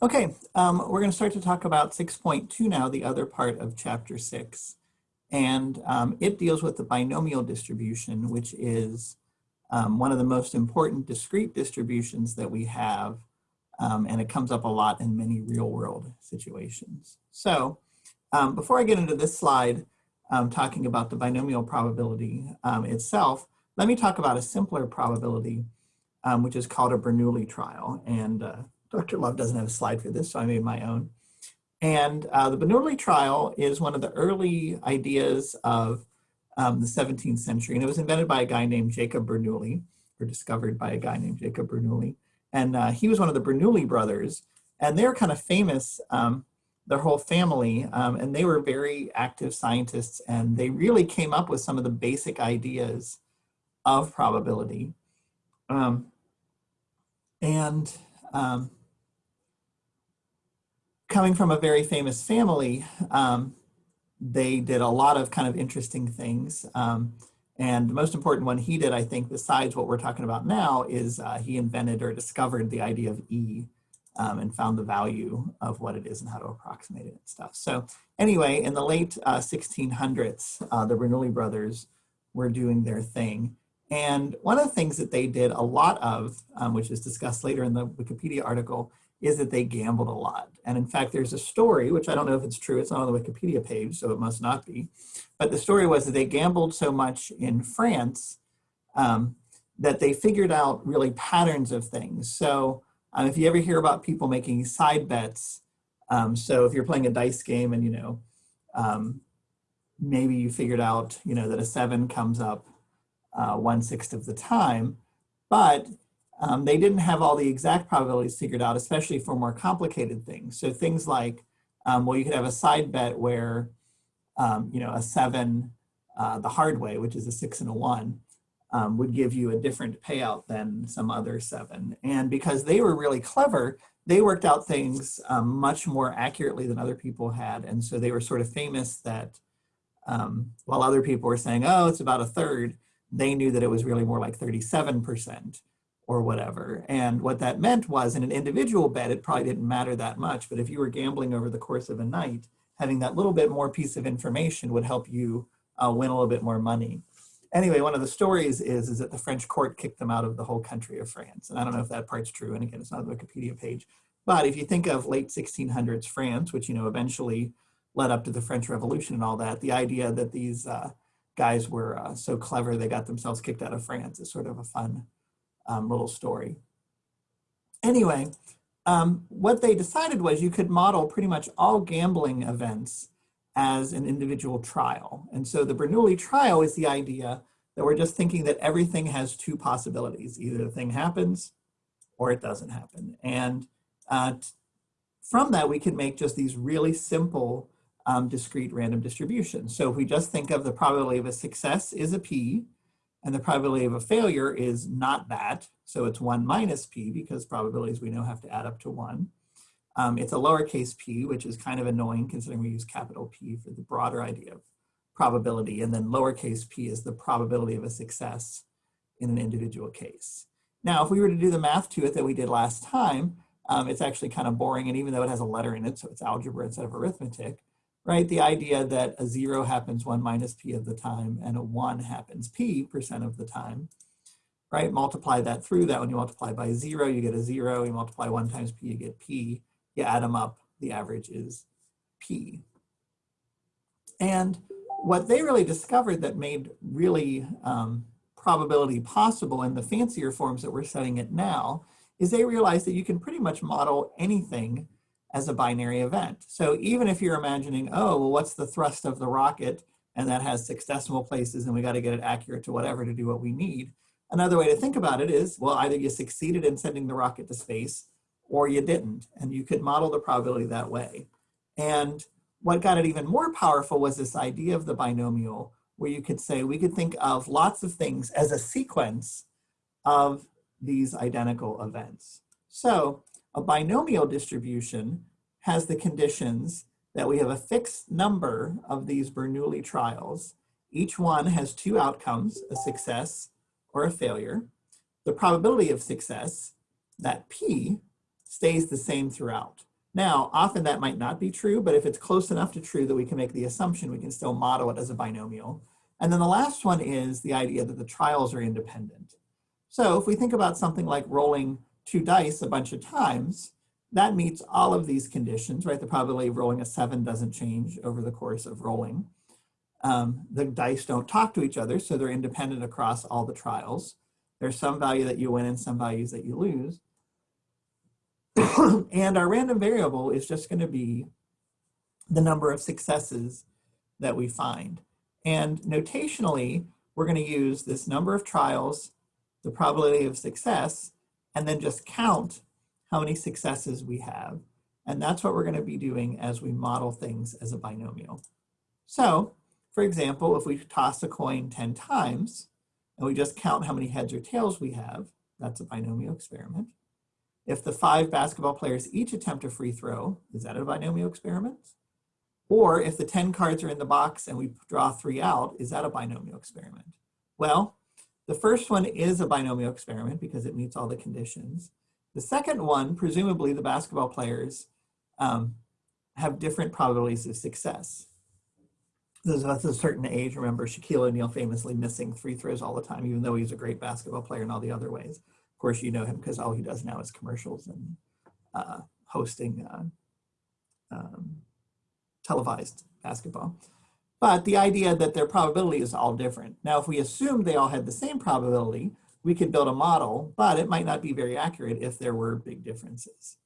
Okay, um, we're going to start to talk about 6.2 now, the other part of chapter 6. And um, it deals with the binomial distribution, which is um, one of the most important discrete distributions that we have. Um, and it comes up a lot in many real world situations. So um, before I get into this slide, um, talking about the binomial probability itself, let me talk about a simpler probability, which is called a Bernoulli trial. And uh, Dr. Love doesn't have a slide for this, so I made my own. And uh, the Bernoulli trial is one of the early ideas of um, the 17th century, and it was invented by a guy named Jacob Bernoulli, or discovered by a guy named Jacob Bernoulli. And uh, he was one of the Bernoulli brothers, and they're kind of famous, um, their whole family, um, and they were very active scientists, and they really came up with some of the basic ideas of probability. Um, and um, coming from a very famous family, um, they did a lot of kind of interesting things. Um, and the most important one he did, I think, besides what we're talking about now, is uh, he invented or discovered the idea of E um, and found the value of what it is and how to approximate it and stuff. So anyway, in the late uh, 1600s, uh, the Bernoulli brothers were doing their thing. And one of the things that they did a lot of, um, which is discussed later in the Wikipedia article, is that they gambled a lot. And in fact, there's a story, which I don't know if it's true, it's not on the Wikipedia page, so it must not be. But the story was that they gambled so much in France um, that they figured out really patterns of things. So um, if you ever hear about people making side bets, um, so if you're playing a dice game and, you know, um, maybe you figured out, you know, that a seven comes up uh, one-sixth of the time, but um, they didn't have all the exact probabilities figured out, especially for more complicated things. So things like, um, well, you could have a side bet where, um, you know, a seven uh, the hard way, which is a six and a one, um, would give you a different payout than some other seven. And because they were really clever, they worked out things um, much more accurately than other people had. And so they were sort of famous that um, while other people were saying, oh, it's about a third, they knew that it was really more like 37% or whatever. And what that meant was in an individual bet, it probably didn't matter that much. But if you were gambling over the course of a night, having that little bit more piece of information would help you uh, win a little bit more money. Anyway, one of the stories is, is that the French court kicked them out of the whole country of France. And I don't know if that part's true. And again, it's not the Wikipedia page. But if you think of late 1600s France, which, you know, eventually led up to the French Revolution and all that, the idea that these uh, guys were uh, so clever they got themselves kicked out of France is sort of a fun um, little story. Anyway, um, what they decided was you could model pretty much all gambling events as an individual trial. And so the Bernoulli trial is the idea that we're just thinking that everything has two possibilities. Either the thing happens or it doesn't happen. And uh, from that, we can make just these really simple um, discrete random distributions. So if we just think of the probability of a success is a p, and the probability of a failure is not that, so it's 1 minus p because probabilities we know have to add up to 1. Um, it's a lowercase p, which is kind of annoying considering we use capital P for the broader idea of probability, and then lowercase p is the probability of a success in an individual case. Now, if we were to do the math to it that we did last time, um, it's actually kind of boring, and even though it has a letter in it, so it's algebra instead of arithmetic, right? The idea that a zero happens one minus p of the time and a one happens p percent of the time, right? Multiply that through that. When you multiply by zero, you get a zero. You multiply one times p, you get p. You add them up, the average is p. And what they really discovered that made really um, probability possible in the fancier forms that we're studying it now is they realized that you can pretty much model anything as a binary event. So even if you're imagining, oh, well, what's the thrust of the rocket? And that has six decimal places and we got to get it accurate to whatever to do what we need. Another way to think about it is, well, either you succeeded in sending the rocket to space or you didn't. And you could model the probability that way. And what got it even more powerful was this idea of the binomial, where you could say we could think of lots of things as a sequence of these identical events. So a binomial distribution has the conditions that we have a fixed number of these Bernoulli trials. Each one has two outcomes, a success or a failure. The probability of success, that P, stays the same throughout. Now, often that might not be true, but if it's close enough to true that we can make the assumption, we can still model it as a binomial. And then the last one is the idea that the trials are independent. So if we think about something like rolling two dice a bunch of times, that meets all of these conditions, right? The probability of rolling a seven doesn't change over the course of rolling. Um, the dice don't talk to each other, so they're independent across all the trials. There's some value that you win and some values that you lose. and our random variable is just going to be the number of successes that we find. And notationally, we're going to use this number of trials, the probability of success, and then just count how many successes we have. And that's what we're going to be doing as we model things as a binomial. So, for example, if we toss a coin 10 times, and we just count how many heads or tails we have, that's a binomial experiment. If the five basketball players each attempt a free throw, is that a binomial experiment? Or if the 10 cards are in the box and we draw three out, is that a binomial experiment? Well, the first one is a binomial experiment because it meets all the conditions. The second one, presumably the basketball players um, have different probabilities of success. Those There's a certain age, remember Shaquille O'Neal famously missing free throws all the time, even though he's a great basketball player in all the other ways. Of course, you know him because all he does now is commercials and uh, hosting uh, um, televised basketball. But the idea that their probability is all different. Now, if we assume they all had the same probability, we could build a model, but it might not be very accurate if there were big differences.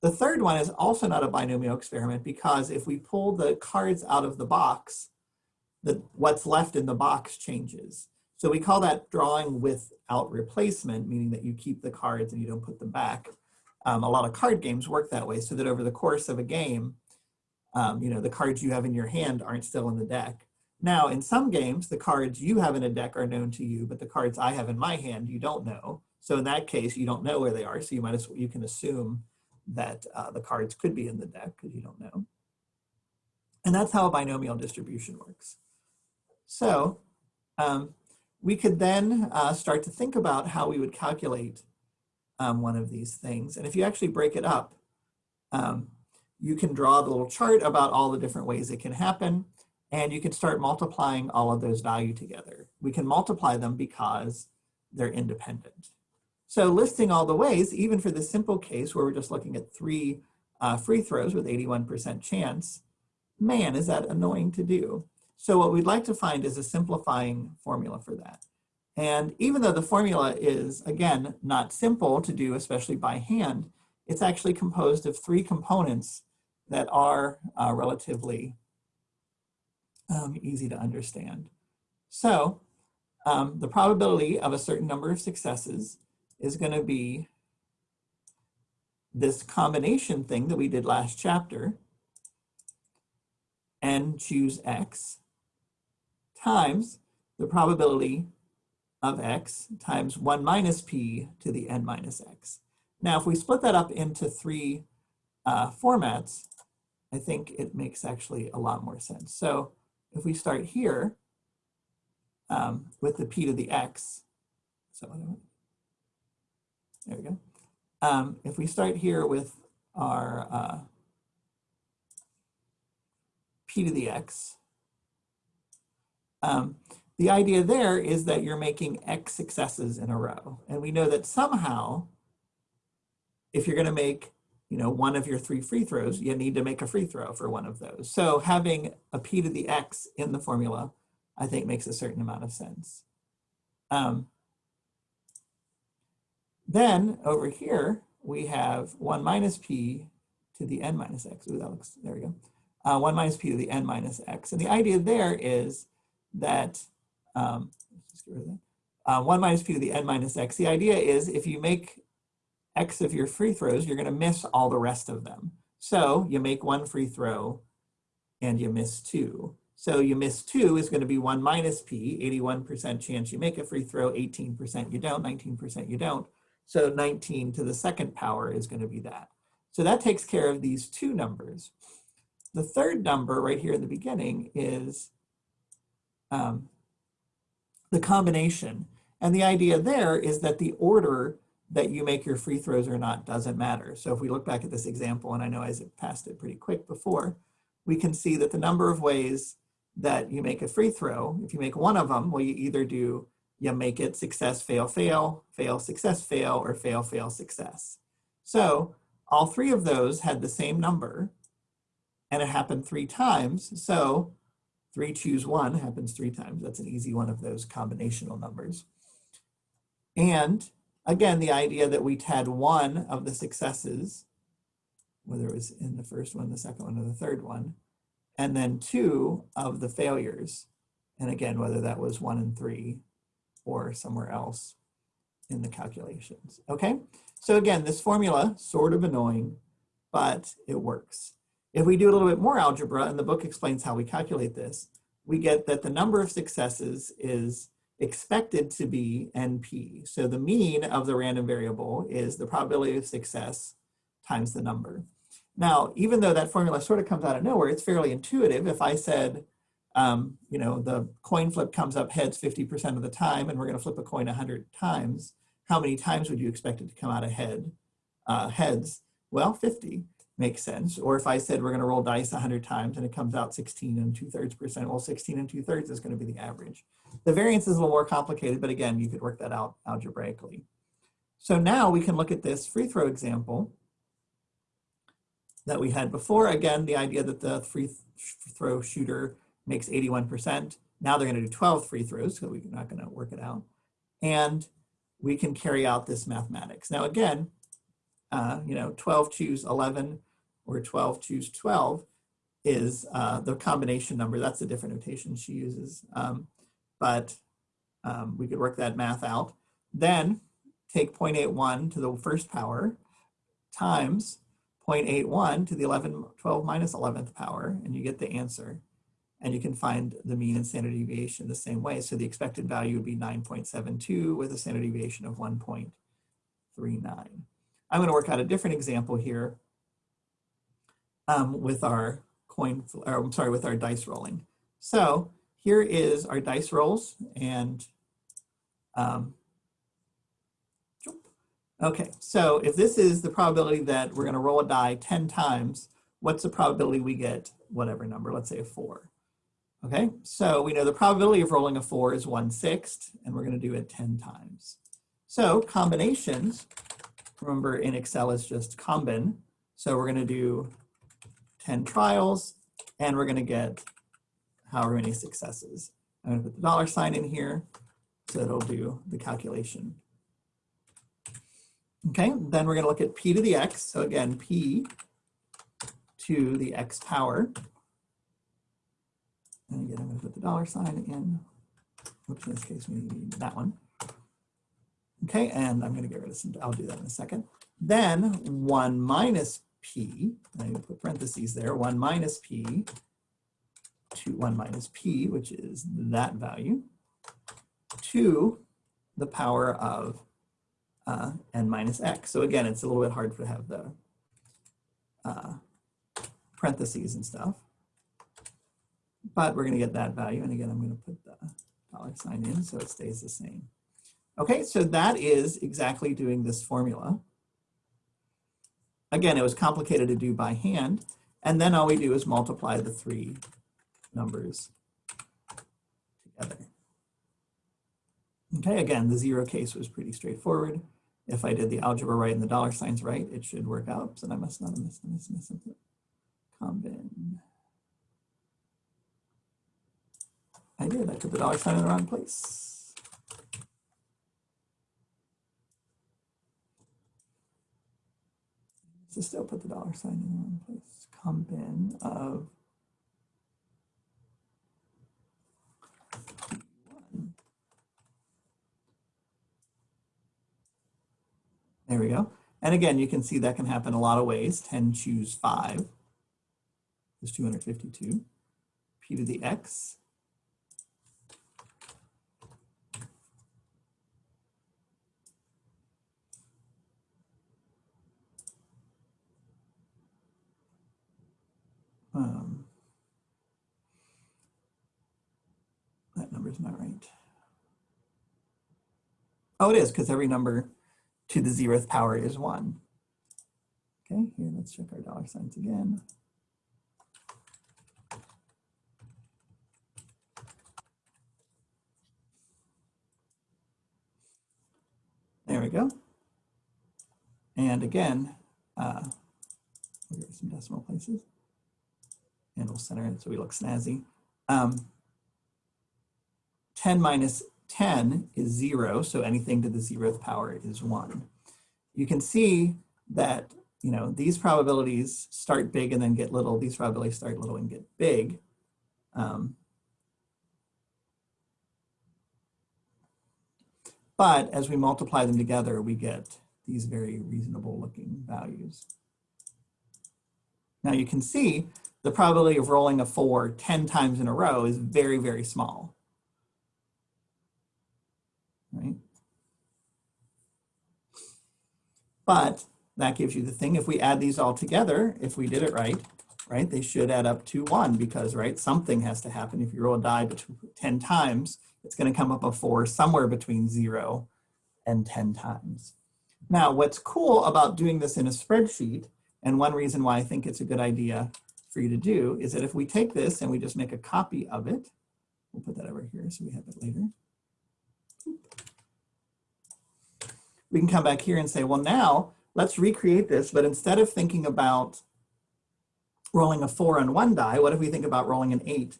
The third one is also not a binomial experiment because if we pull the cards out of the box, the, what's left in the box changes. So we call that drawing without replacement, meaning that you keep the cards and you don't put them back. Um, a lot of card games work that way so that over the course of a game, um, you know, the cards you have in your hand aren't still in the deck. Now, in some games, the cards you have in a deck are known to you, but the cards I have in my hand, you don't know. So in that case, you don't know where they are. So you might as well, you can assume that uh, the cards could be in the deck because you don't know. And that's how a binomial distribution works. So um, we could then uh, start to think about how we would calculate um, one of these things. And if you actually break it up, um, you can draw the little chart about all the different ways it can happen. And you can start multiplying all of those value together. We can multiply them because they're independent. So listing all the ways, even for the simple case where we're just looking at three uh, free throws with 81% chance, man, is that annoying to do. So what we'd like to find is a simplifying formula for that. And even though the formula is, again, not simple to do, especially by hand, it's actually composed of three components that are uh, relatively um, easy to understand. So um, the probability of a certain number of successes is going to be this combination thing that we did last chapter n choose x times the probability of x times 1 minus p to the n minus x. Now, if we split that up into three uh, formats, I think it makes actually a lot more sense. So if we start here um, with the p to the x, so there we go. Um, if we start here with our uh, p to the x, um, the idea there is that you're making x successes in a row. And we know that somehow, if you're going to make you know, one of your three free throws, you need to make a free throw for one of those. So having a p to the x in the formula, I think makes a certain amount of sense. Um, then over here, we have 1 minus p to the n minus x. Ooh, that looks, there we go. Uh, 1 minus p to the n minus x. And the idea there is that, um. Uh, 1 minus p to the n minus x. The idea is if you make X of your free throws, you're going to miss all the rest of them. So you make one free throw and you miss two. So you miss two is going to be one minus P, 81% chance you make a free throw, 18% you don't, 19% you don't. So 19 to the second power is going to be that. So that takes care of these two numbers. The third number right here in the beginning is um, the combination. And the idea there is that the order that you make your free throws or not doesn't matter. So if we look back at this example, and I know I passed it pretty quick before, we can see that the number of ways that you make a free throw, if you make one of them, well, you either do, you make it success, fail, fail, fail, success, fail, or fail, fail, success. So all three of those had the same number and it happened three times. So three choose one happens three times. That's an easy one of those combinational numbers. And again, the idea that we had one of the successes, whether it was in the first one, the second one, or the third one, and then two of the failures. And again, whether that was one and three or somewhere else in the calculations, okay? So again, this formula, sort of annoying, but it works. If we do a little bit more algebra, and the book explains how we calculate this, we get that the number of successes is expected to be NP. So the mean of the random variable is the probability of success times the number. Now, even though that formula sort of comes out of nowhere, it's fairly intuitive. If I said, um, you know, the coin flip comes up heads 50% of the time, and we're going to flip a coin 100 times, how many times would you expect it to come out ahead, uh, heads? Well, 50 makes sense. Or if I said we're going to roll dice 100 times and it comes out 16 and two thirds percent, well, 16 and two thirds is going to be the average. The variance is a little more complicated, but again, you could work that out algebraically. So now we can look at this free throw example that we had before. Again, the idea that the free throw shooter makes 81%. Now they're going to do 12 free throws, so we're not going to work it out. And we can carry out this mathematics. Now again, uh, you know, 12 choose 11 or 12 choose 12 is uh, the combination number. That's a different notation she uses. Um, but um, we could work that math out. Then take 0.81 to the first power times 0.81 to the 11, 12 minus 11th power, and you get the answer. And you can find the mean and standard deviation the same way. So the expected value would be 9.72 with a standard deviation of 1.39. I'm gonna work out a different example here um, with our coin, or I'm sorry, with our dice rolling. So here is our dice rolls and um, Okay, so if this is the probability that we're gonna roll a die 10 times, what's the probability we get whatever number, let's say a four. Okay, so we know the probability of rolling a four is one sixth, and we're gonna do it 10 times. So combinations, remember in Excel is just combin. So we're gonna do 10 trials, and we're gonna get however many successes. I'm gonna put the dollar sign in here, so it'll do the calculation Okay, then we're going to look at p to the x. So again, p to the x power. And again, I'm going to put the dollar sign in. Oops, in this case, we need that one. Okay, and I'm going to get rid of some, I'll do that in a second. Then 1 minus p, I put parentheses there, 1 minus p to 1 minus p, which is that value, to the power of uh, n minus x. So again, it's a little bit hard to have the uh, parentheses and stuff. But we're going to get that value. And again, I'm going to put the dollar sign in so it stays the same. Okay, so that is exactly doing this formula. Again, it was complicated to do by hand. And then all we do is multiply the three numbers together. Okay, again, the zero case was pretty straightforward. If I did the algebra right and the dollar signs right, it should work out. So I must not have missed, missed, missed something. Combin. I did, I put the dollar sign in the wrong place. So still put the dollar sign in the wrong place. Combin of one. There we go. And again, you can see that can happen a lot of ways. 10 choose 5 is 252. P to the x. Um, that is not right. Oh, it is, because every number to the zeroth power is one. Okay, here, let's check our dollar signs again. There we go. And again, uh, some decimal places. And we'll center so we look snazzy. Um, 10 minus 10 is zero, so anything to the zeroth power is one. You can see that, you know, these probabilities start big and then get little. These probabilities start little and get big. Um, but as we multiply them together, we get these very reasonable looking values. Now you can see the probability of rolling a four 10 times in a row is very, very small. Right? But that gives you the thing. If we add these all together, if we did it right, right, they should add up to one because, right, something has to happen. If you roll a die 10 times, it's going to come up a four somewhere between zero and 10 times. Now, what's cool about doing this in a spreadsheet, and one reason why I think it's a good idea for you to do is that if we take this and we just make a copy of it, we'll put that over here so we have it later. We can come back here and say, well, now let's recreate this, but instead of thinking about rolling a four on one die, what if we think about rolling an eight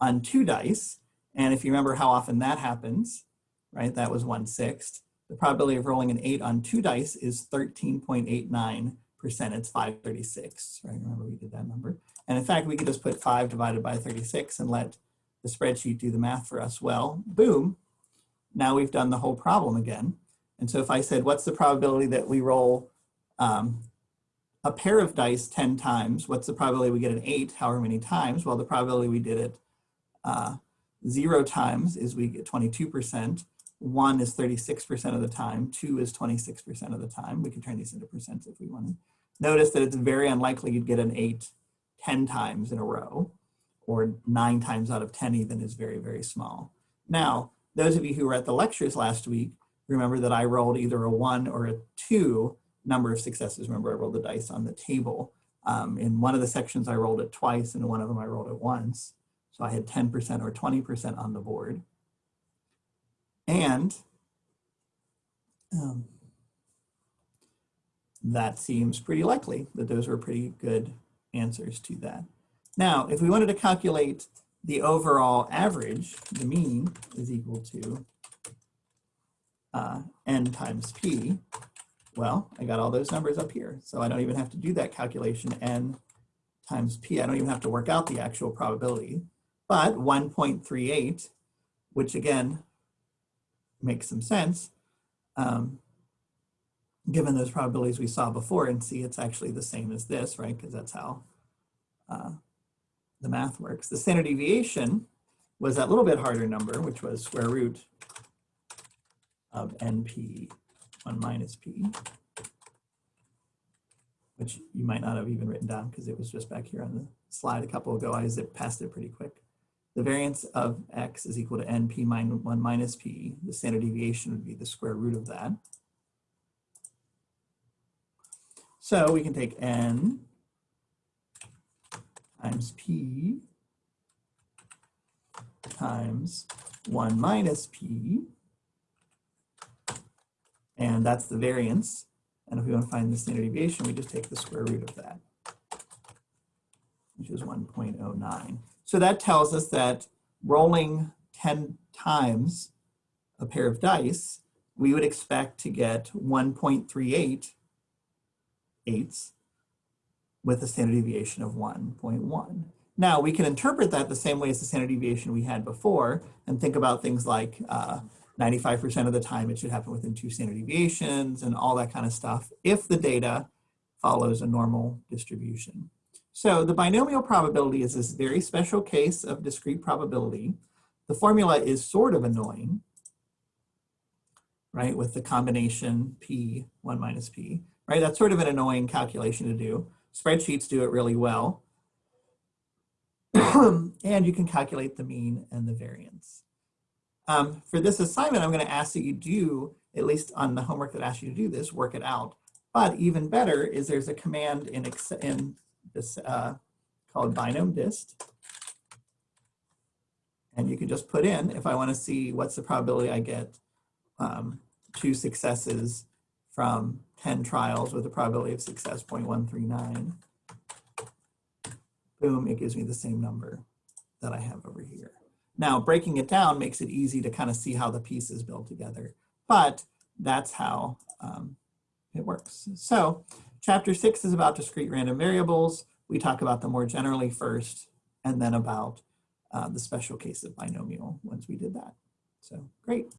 on two dice? And if you remember how often that happens, right, that was one sixth. The probability of rolling an eight on two dice is 13.89 percent, it's 536, right? Remember we did that number. And in fact, we could just put five divided by 36 and let the spreadsheet do the math for us. Well, boom, now we've done the whole problem again. And so if I said, what's the probability that we roll um, a pair of dice 10 times, what's the probability we get an eight, however many times? Well, the probability we did it uh, zero times is we get 22%. One is 36% of the time, two is 26% of the time. We could turn these into percents if we wanted. Notice that it's very unlikely you'd get an eight 10 times in a row, or nine times out of 10 even is very, very small. Now, those of you who were at the lectures last week, remember that I rolled either a one or a two number of successes. Remember I rolled the dice on the table. Um, in one of the sections I rolled it twice, and in one of them I rolled it once. So I had 10% or 20% on the board. And um, that seems pretty likely that those were pretty good answers to that. Now, if we wanted to calculate the overall average, the mean is equal to uh, n times p, well, I got all those numbers up here. So I don't even have to do that calculation, n times p. I don't even have to work out the actual probability. But 1.38, which again, makes some sense, um, given those probabilities we saw before and see it's actually the same as this, right? Because that's how uh, the math works. The standard deviation was that little bit harder number, which was square root of np 1 minus p, which you might not have even written down because it was just back here on the slide a couple ago. I zipped past it pretty quick. The variance of x is equal to np minus 1 minus p. The standard deviation would be the square root of that. So we can take n times p times 1 minus p, and that's the variance. And if we want to find the standard deviation, we just take the square root of that, which is 1.09. So that tells us that rolling 10 times a pair of dice, we would expect to get 1.38 eighths with a standard deviation of 1.1. Now we can interpret that the same way as the standard deviation we had before and think about things like 95% uh, of the time it should happen within two standard deviations and all that kind of stuff if the data follows a normal distribution. So the binomial probability is this very special case of discrete probability. The formula is sort of annoying, right, with the combination p, 1 minus p, right? That's sort of an annoying calculation to do. Spreadsheets do it really well. and you can calculate the mean and the variance. Um, for this assignment, I'm going to ask that you do at least on the homework that asks you to do this, work it out. But even better is there's a command in, in this uh, called binom dist. And you can just put in, if I want to see what's the probability I get um, two successes from 10 trials with a probability of success 0.139. Boom, it gives me the same number that I have over here. Now, breaking it down makes it easy to kind of see how the pieces build together, but that's how um, it works. So chapter six is about discrete random variables. We talk about them more generally first, and then about uh, the special case of binomial once we did that. So great.